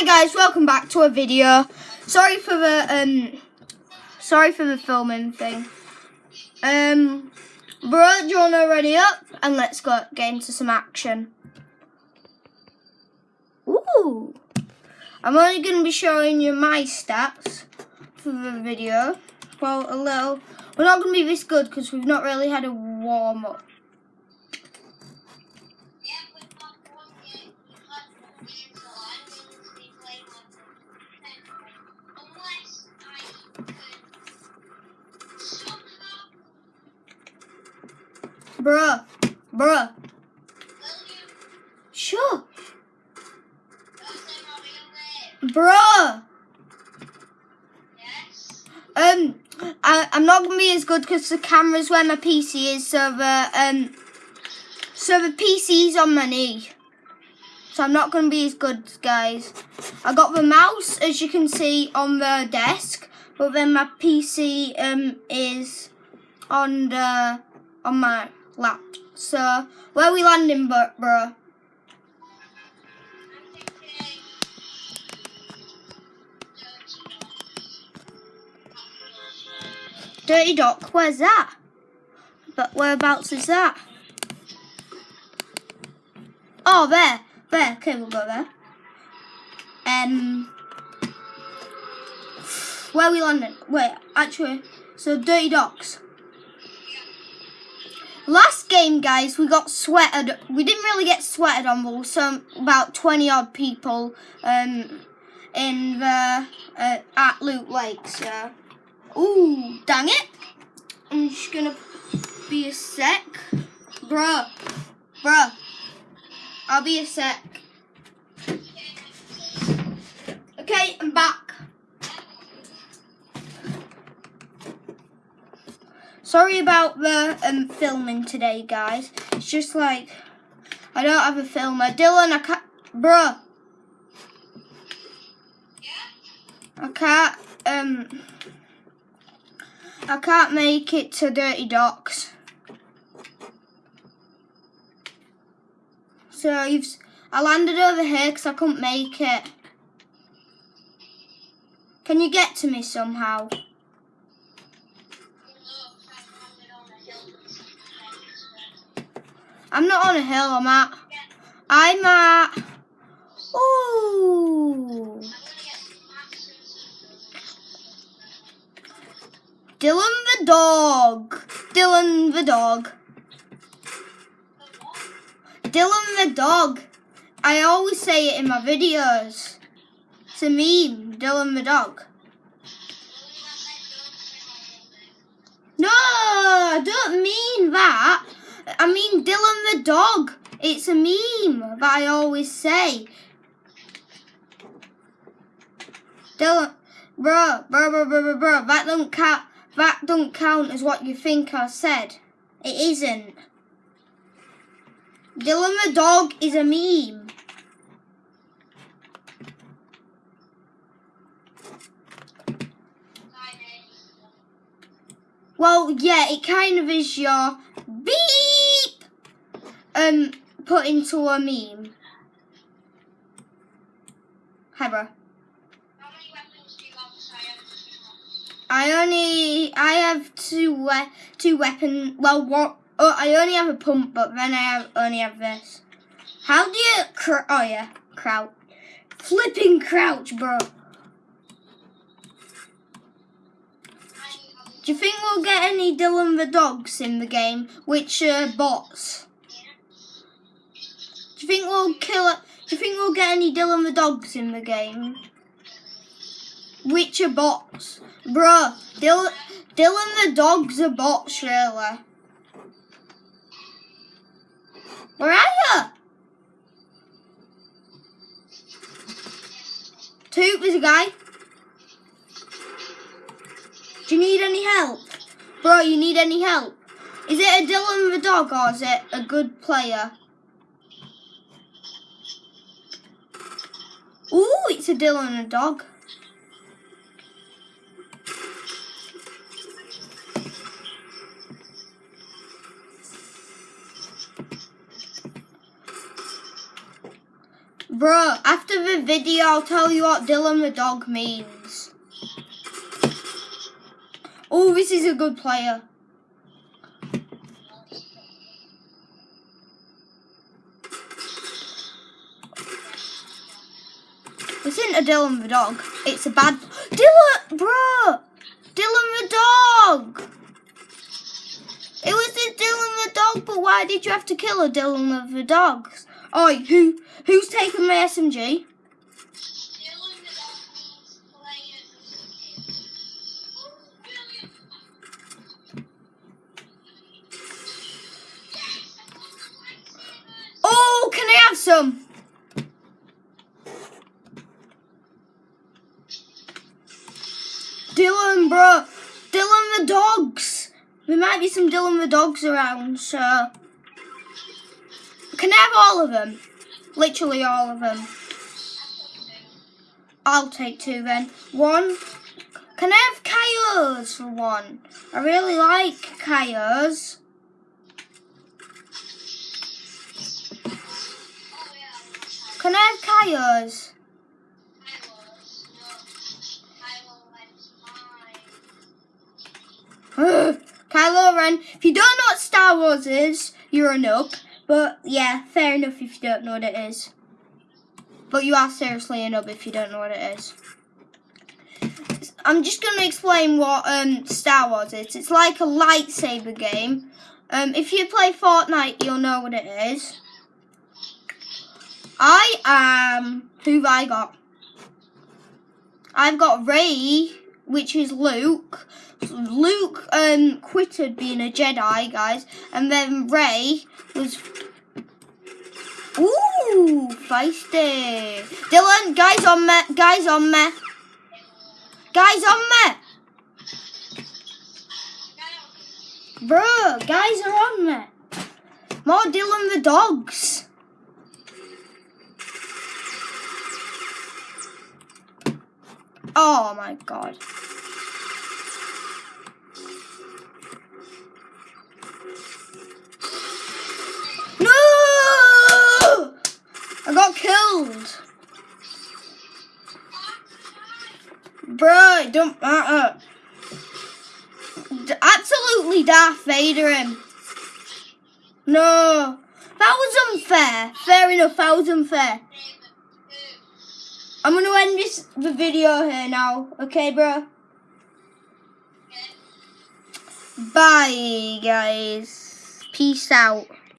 Hi guys, welcome back to a video. Sorry for the um sorry for the filming thing. Um bro, do you wanna ready up and let's go get into some action. Ooh. I'm only gonna be showing you my stats for the video. Well a little we're not gonna be this good because we've not really had a warm up. Bruh. Bruh. Sure. Bruh. Um, I, I'm not gonna be as good because the camera's where my PC is, so the um, so the PC's on my knee. So I'm not gonna be as good, guys. I got the mouse, as you can see, on the desk, but then my PC um is on the on my lap. So where we landing, bro? bro? Dirty Dock, where's that? But whereabouts is that? Oh, there. There. Okay, we'll go there. Um, where we landing? Wait, actually, so Dirty Docks. Last game, guys, we got sweated. We didn't really get sweated on, but some about 20 odd people um, in the uh, at Loot Lake. So, ooh, dang it! I'm just gonna be a sec, bruh, bruh. I'll be a sec. Okay, I'm back. Sorry about the um, filming today, guys. It's just like, I don't have a filmer. Dylan, I can't, bruh. I can't, um, I can't make it to Dirty Docks. So you've, I landed over here because I couldn't make it. Can you get to me somehow? I'm not on a hill, I'm at. I'm at. Ooh. Dylan the dog. Dylan the dog. Dylan the dog. I always say it in my videos. It's a meme, Dylan the dog. No, I don't mean that. I mean Dylan the dog. It's a meme that I always say. Dylan, bro, bro, bro, bro, bro, that don't count. That don't count as what you think I said. It isn't. Dylan the dog is a meme. Well, yeah, it kind of is your beep um put into a meme. Hi, bro. I only I have two we two weapon. Well, what? Oh, I only have a pump, but then I have only have this. How do you? Oh yeah, crouch. Flipping crouch, bro. Do you think we'll get any Dylan the dogs in the game? Which uh, bots? Do you think we'll kill it? Do you think we'll get any Dylan the dogs in the game? Which are bots? Bruh, Dylan, Dylan the dog's a bot, surely. Where are you? Two, there's a guy. Do you need any help? Bro, you need any help? Is it a Dylan the dog or is it a good player? A Dylan the dog. Bro, after the video, I'll tell you what Dylan the dog means. Oh, this is a good player. This isn't a Dylan the dog. It's a bad Dylan, bro. Dylan the dog. It was a Dylan the dog, but why did you have to kill a Dylan of the dogs? Oh, who who's taking my SMG? Oh, can I have some? Dogs. There might be some Dylan the dogs around, so. Can I have all of them? Literally all of them. I'll take two then. One. Can I have coyotes for one? I really like coyotes. Can I have coyotes? If you don't know what Star Wars is, you're a noob. But yeah, fair enough if you don't know what it is. But you are seriously a noob if you don't know what it is. I'm just going to explain what um, Star Wars is. It's like a lightsaber game. Um, if you play Fortnite, you'll know what it is. I am... Who've I got? I've got Rey, which is Luke. Luke um, quitted being a Jedi, guys, and then Rey was. Ooh, feisty. Dylan, guys on me, guys on me, guys on me. Bro, guys are on me. More Dylan the dogs. Oh my god. No! I got killed. Bro, don't uh, uh. matter. Absolutely Darth Vader him. No. That was unfair. Fair enough, that was unfair. I'm to end this the video here now. Okay, bro? Bye, guys. Peace out.